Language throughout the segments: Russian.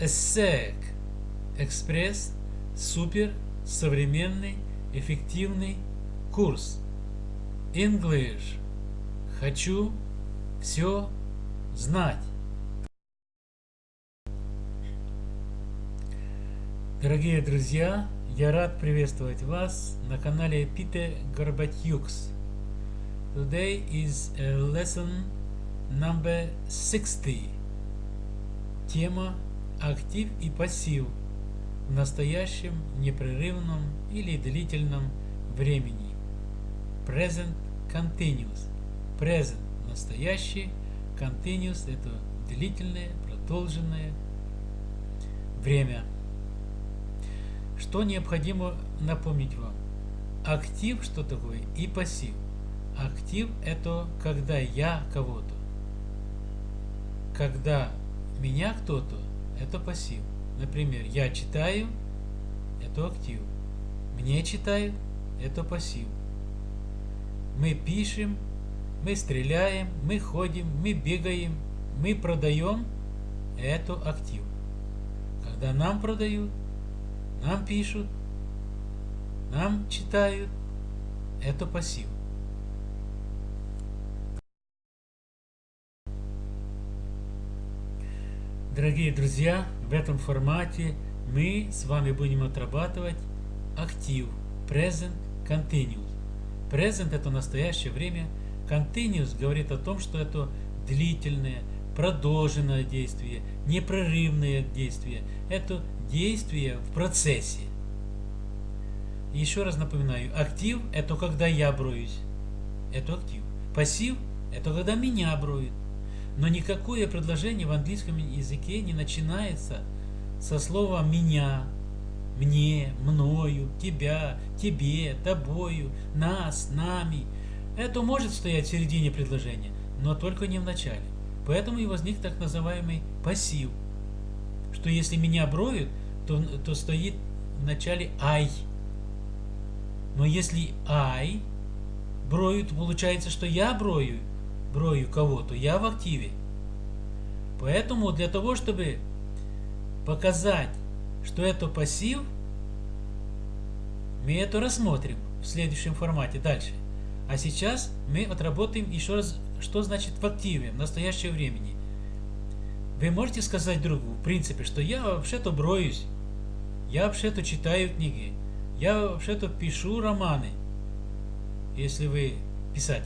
ESSEC Экспресс Супер Современный Эффективный Курс English Хочу все знать. Дорогие друзья, я рад приветствовать вас на канале Пите Горбатюкс. Today is lesson number 60. Тема актив и пассив в настоящем непрерывном или длительном времени. Present continuous. Present – настоящий, continuous – это длительное, продолженное время. Что необходимо напомнить вам? Актив что такое и пассив. Актив это когда я кого-то. Когда меня кто-то, это пассив. Например, я читаю, это актив. Мне читают, это пассив. Мы пишем, мы стреляем, мы ходим, мы бегаем, мы продаем, это актив. Когда нам продают, нам пишут, нам читают, это пассив. Дорогие друзья, в этом формате мы с вами будем отрабатывать актив Present Continuous. Present это настоящее время, Continuous говорит о том, что это длительное, продолженное действие, непрерывное действие. Это действие в процессе. Еще раз напоминаю, актив – это когда я броюсь. Это актив. Пассив – это когда меня броют. Но никакое предложение в английском языке не начинается со слова «меня», «мне», «мною», «тебя», «тебе», «тобою», «нас», «нами». Это может стоять в середине предложения, но только не в начале. Поэтому и возник так называемый пассив – что если меня броют, то, то стоит в начале I. Но если I броют, получается, что я брою, брою кого-то, я в активе. Поэтому для того, чтобы показать, что это пассив, мы это рассмотрим в следующем формате дальше. А сейчас мы отработаем еще раз, что значит в активе, в настоящее времени. Вы можете сказать другу, в принципе, что я вообще-то броюсь, я вообще-то читаю книги, я вообще-то пишу романы, если вы писатель.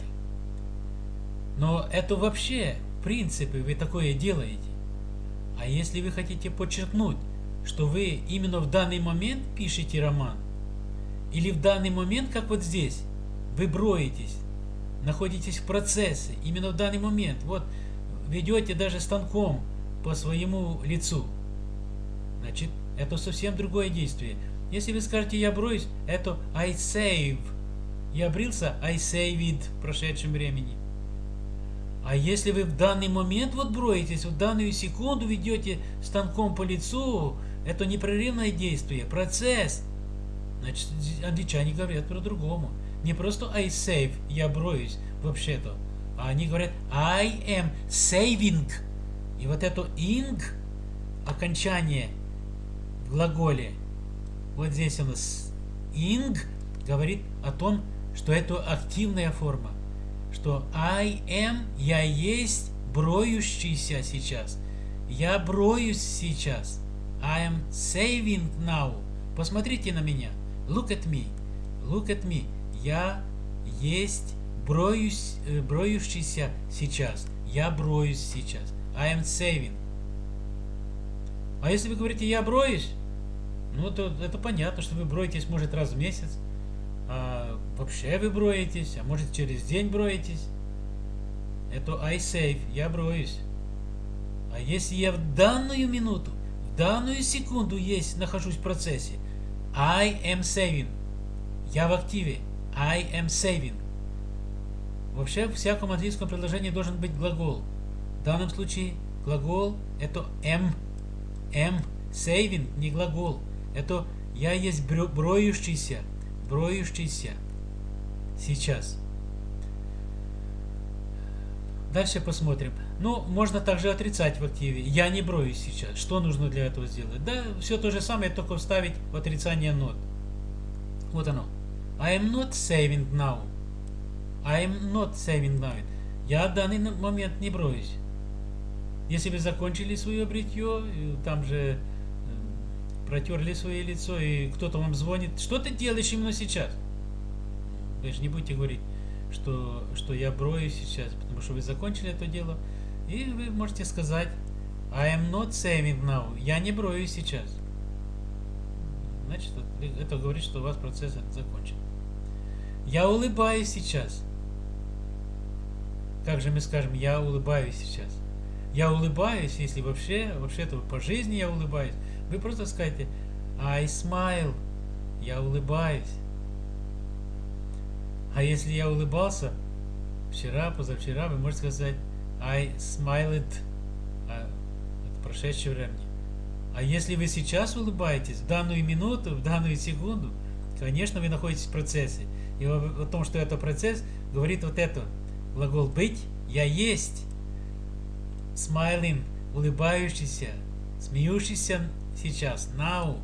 Но это вообще, в принципе, вы такое делаете. А если вы хотите подчеркнуть, что вы именно в данный момент пишете роман, или в данный момент, как вот здесь, вы броетесь, находитесь в процессе, именно в данный момент, вот ведете даже станком по своему лицу. Значит, это совсем другое действие. Если вы скажете «я броюсь», это I save. Я брился, I saved в прошедшем времени. А если вы в данный момент вот броетесь, в данную секунду ведете станком по лицу, это непрерывное действие, процесс. Значит, англичане говорят про-другому. Не просто I save, я броюсь, вообще-то. А они говорят I am saving. И вот это ing, окончание в глаголе, вот здесь у нас ing говорит о том, что это активная форма. Что I am, я есть броющийся сейчас. Я броюсь сейчас. I am saving now. Посмотрите на меня. Look at me. Look at me. Я есть броюсь, э, броющийся сейчас. Я броюсь сейчас. I am saving. А если вы говорите, я броюсь, ну, то это понятно, что вы броетесь, может, раз в месяц. А вообще вы броетесь, а может, через день броетесь. Это I save, я броюсь. А если я в данную минуту, в данную секунду есть, нахожусь в процессе, I am saving. Я в активе. I am saving. Вообще, в всяком английском предложении должен быть глагол. В данном случае глагол это am. Am. Saving не глагол. Это я есть броющийся. Броющийся. Сейчас. Дальше посмотрим. Ну, можно также отрицать в активе. Я не броюсь сейчас. Что нужно для этого сделать? Да, все то же самое, только вставить в отрицание not. Вот оно. I am not saving now. I am not saving now. Я в данный момент не броюсь. Если вы закончили свое бритье, там же э, протерли свое лицо, и кто-то вам звонит, что ты делаешь именно сейчас? Вы же не будете говорить, что, что я брою сейчас, потому что вы закончили это дело. И вы можете сказать, I am not saving now. Я не брою сейчас. Значит, это говорит, что у вас процесс закончен. Я улыбаюсь сейчас. Как же мы скажем, я улыбаюсь сейчас? Я улыбаюсь, если вообще, вообще-то по жизни я улыбаюсь. Вы просто скажете, I smile. Я улыбаюсь. А если я улыбался вчера, позавчера, вы можете сказать I smiled. А, это прошедшее время. А если вы сейчас улыбаетесь, в данную минуту, в данную секунду, конечно, вы находитесь в процессе. И о, о том, что это процесс, говорит вот это. Глагол быть, я есть. Smiling, улыбающийся, смеющийся сейчас, now.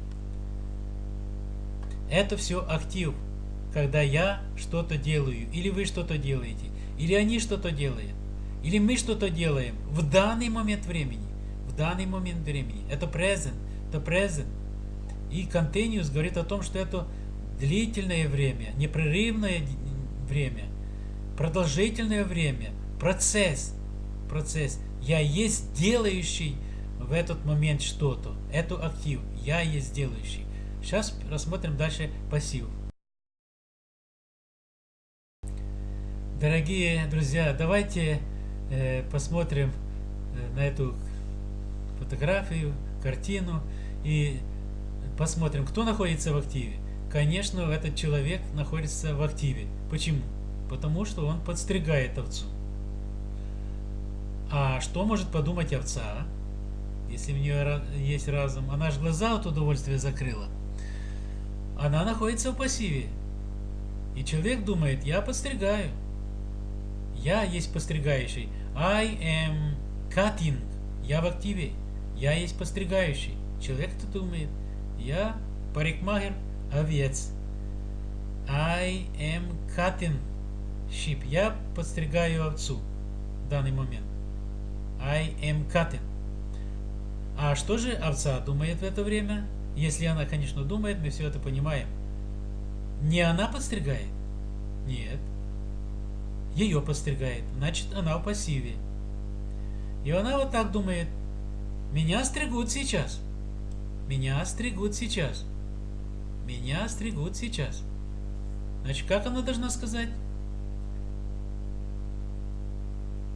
Это все актив когда я что-то делаю, или вы что-то делаете, или они что-то делают, или мы что-то делаем в данный момент времени, в данный момент времени. Это present, это present. И continuous говорит о том, что это длительное время, непрерывное время, продолжительное время, процесс, процесс. Я есть делающий в этот момент что-то. Это актив. Я есть делающий. Сейчас рассмотрим дальше пассив. Дорогие друзья, давайте э, посмотрим э, на эту фотографию, картину и посмотрим, кто находится в активе. Конечно, этот человек находится в активе. Почему? Потому что он подстригает овцу. А что может подумать овца, если у нее есть разум? Она же глаза от удовольствия закрыла. Она находится в пассиве. И человек думает, я подстригаю. Я есть постригающий. I am cutting. Я в активе. Я есть постригающий. Человек-то думает. Я парикмахер, овец. I am cutting sheep. Я подстригаю овцу в данный момент. I am cutting. А что же овца думает в это время? Если она, конечно, думает, мы все это понимаем. Не она подстригает? Нет ее постригает, значит она в пассиве. И она вот так думает, меня стригут сейчас, меня стригут сейчас, меня стригут сейчас. Значит, как она должна сказать?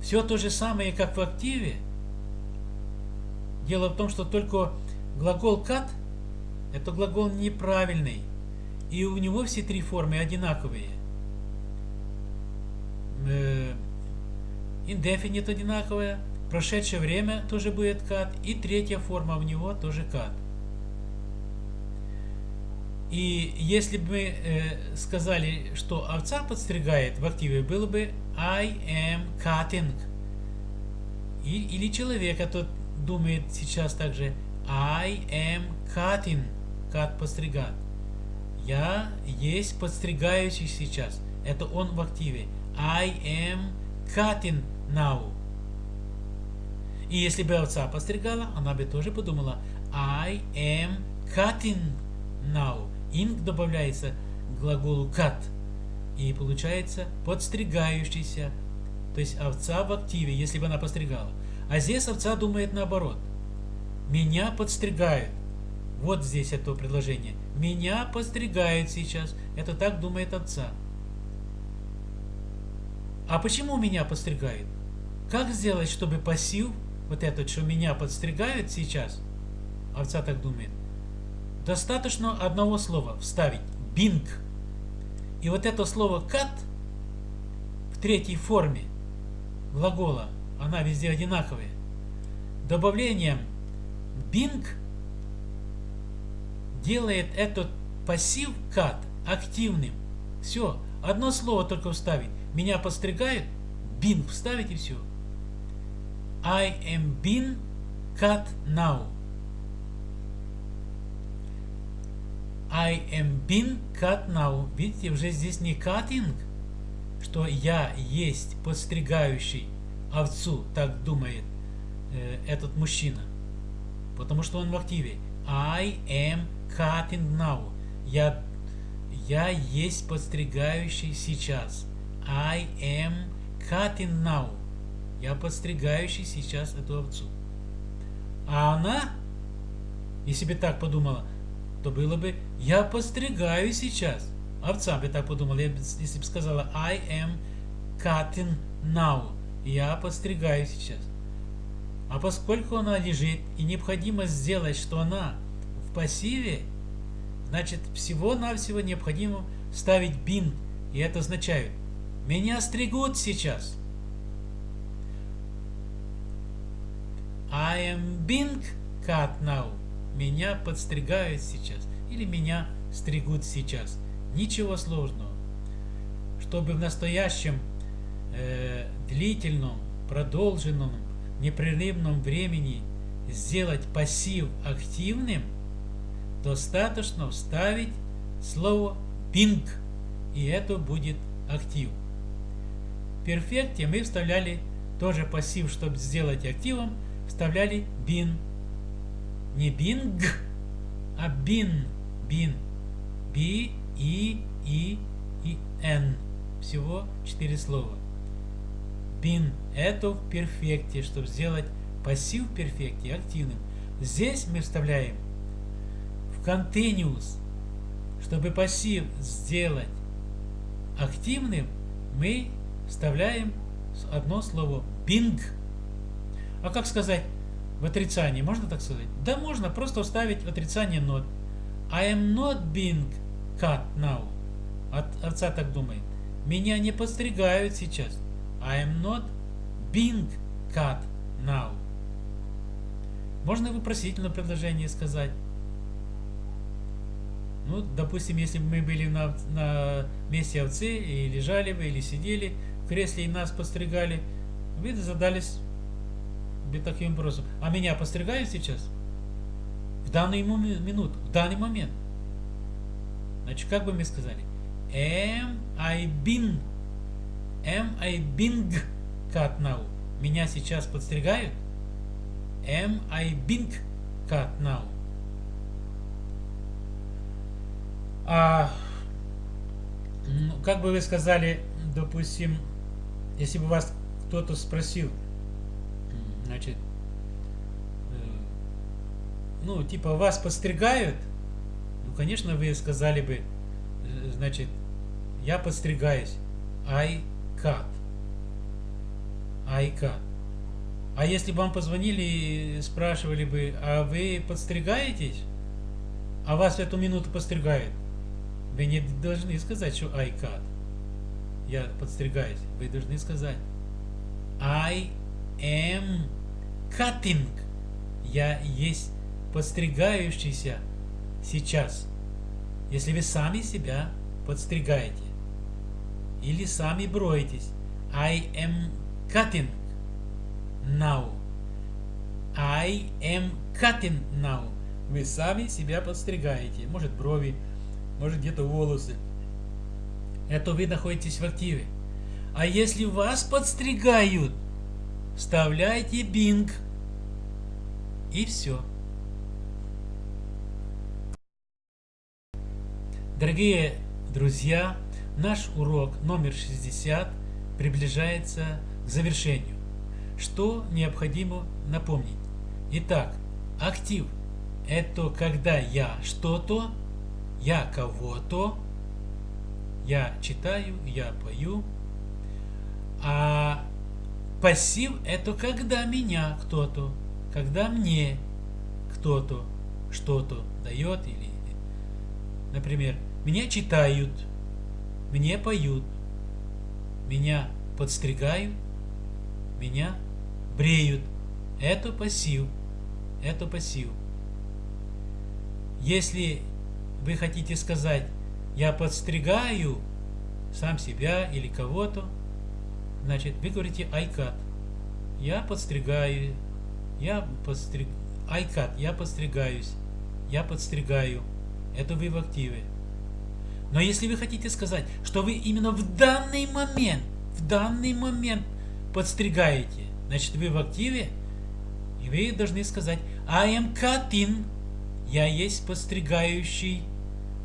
Все то же самое, как в активе. Дело в том, что только глагол cut – это глагол неправильный. И у него все три формы одинаковые э, indefinite одинаковая, прошедшее время тоже будет cut, и третья форма у него тоже cut. И если бы мы э, сказали, что овца подстригает в активе, было бы I am cutting. Или человек этот думает сейчас также I am cutting. Cut подстригать. Я есть подстригающий сейчас. Это он в активе. I am cutting now. И если бы овца постригала, она бы тоже подумала I am cutting now. Ing добавляется к глаголу cut. И получается подстригающийся. То есть овца в активе, если бы она постригала. А здесь овца думает наоборот. Меня подстригают. Вот здесь это предложение. Меня подстригают сейчас. Это так думает овца. А почему меня подстригают? Как сделать, чтобы пассив, вот этот, что меня подстригают сейчас, овца так думает, достаточно одного слова вставить. Бинг. И вот это слово cut в третьей форме глагола, она везде одинаковая. Добавлением bing делает этот пассив cut активным. Все, одно слово только вставить. Меня подстригают, бинг вставить и все. I am being cut now. I am being cut now. Видите, уже здесь не cutting, что я есть подстригающий овцу, так думает э, этот мужчина. Потому что он в активе. I am cutting now. Я, я есть подстригающий сейчас. I am cutting now. Я подстригающий сейчас эту овцу. А она, если бы так подумала, то было бы «я подстригаю сейчас». Овца бы так подумала, если бы сказала «I am cutting now». Я подстригаю сейчас. А поскольку она лежит и необходимо сделать, что она в пассиве, значит всего-навсего необходимо ставить бин. И это означает «меня стригут сейчас». I am being cut now. Меня подстригают сейчас. Или меня стригут сейчас. Ничего сложного. Чтобы в настоящем э, длительном, продолженном, непрерывном времени сделать пассив активным, достаточно вставить слово being, и это будет актив. В перфекте мы вставляли тоже пассив, чтобы сделать активом, вставляли been. Не bing, а bin. Bin. B, E, E и N. Всего четыре слова. Bin – это в перфекте, чтобы сделать пассив в перфекте активным. Здесь мы вставляем в continuous. Чтобы пассив сделать активным, мы вставляем одно слово bing. А как сказать в отрицании? Можно так сказать? Да можно, просто вставить отрицание not. I am not being cut now. От, отца так думает. Меня не подстригают сейчас. I am not being cut now. Можно вопросительное предложение сказать. Ну, допустим, если бы мы были на, на месте овцы и лежали бы, или сидели в кресле и нас постригали, вы задались таким вопросом. А меня постригают сейчас? В данную минуту, в данный момент. Значит, как бы мы сказали? Am I been? Am I being cut now? Меня сейчас подстригают? Am I being cut now? А, ну, как бы вы сказали, допустим, если бы вас кто-то спросил, значит, э, ну, типа, вас подстригают, ну, конечно, вы сказали бы, э, значит, я подстригаюсь, I cut, I cut. А если бы вам позвонили и спрашивали бы, а вы подстригаетесь, а вас в эту минуту подстригают, вы не должны сказать, что I cut. Я подстригаюсь. Вы должны сказать I am cutting. Я есть подстригающийся сейчас. Если вы сами себя подстригаете. Или сами броетесь. I am cutting now. I am cutting now. Вы сами себя подстригаете. Может брови, может где-то волосы. Это вы находитесь в активе. А если вас подстригают, вставляйте Bing. И все. Дорогие друзья, наш урок номер 60 приближается к завершению. Что необходимо напомнить? Итак, актив – это когда я что-то я кого-то, я читаю, я пою. А пассив это когда меня кто-то, когда мне кто-то что-то дает или, например, меня читают, мне поют, меня подстригают, меня бреют. Это пассив. Это пассив. Если вы хотите сказать, я подстригаю сам себя или кого-то, значит, вы говорите cut. Я подстригаю. Я подстриг... Cut. Я подстригаюсь. Я подстригаю. Это вы в активе. Но если вы хотите сказать, что вы именно в данный момент, в данный момент подстригаете, значит вы в активе, и вы должны сказать I am cutting. Я есть подстригающий.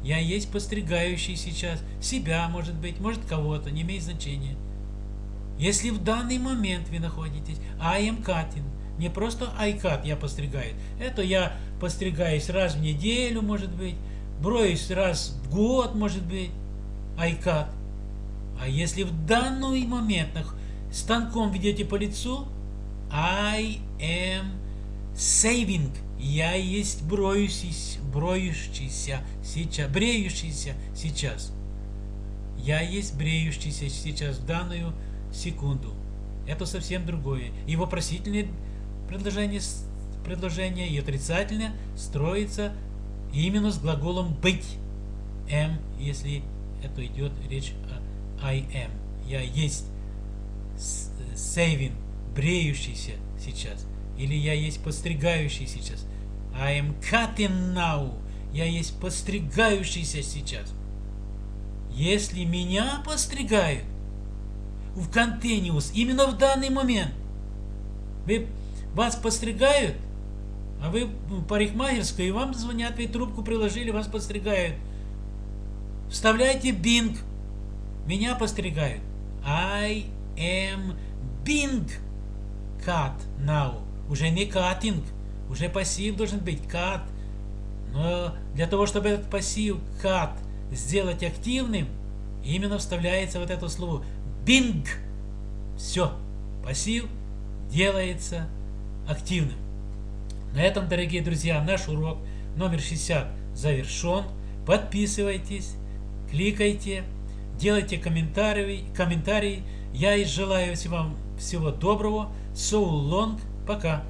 Я есть подстригающий сейчас. Себя, может быть, может кого-то, не имеет значения. Если в данный момент вы находитесь, I am cutting. Не просто I cut, я постригаю. Это я постригаюсь раз в неделю, может быть. Броюсь раз в год, может быть. I cut. А если в данный момент станком ведете по лицу, I am saving. Я есть броющийся, броющийся сейчас, бреющийся сейчас. Я есть бреющийся сейчас в данную секунду. Это совсем другое. И вопросительное предложение, предложение и отрицательное строится именно с глаголом быть. Am, если это идет речь о I am. Я есть saving, бреющийся сейчас. Или я есть подстригающий сейчас. I am cutting now. Я есть подстригающийся сейчас. Если меня подстригают в континиус именно в данный момент, вы, вас подстригают, а вы парикмахерская, и вам звонят, вы трубку приложили, вас подстригают. Вставляйте Bing. Меня постригают. I am being cut now. Уже не cutting. Уже пассив должен быть cut. Но для того, чтобы этот пассив cut сделать активным, именно вставляется вот это слово being. Все. Пассив делается активным. На этом, дорогие друзья, наш урок номер 60 завершен. Подписывайтесь, кликайте, делайте комментарии. комментарии. Я и желаю вам всего доброго. So long. Пока.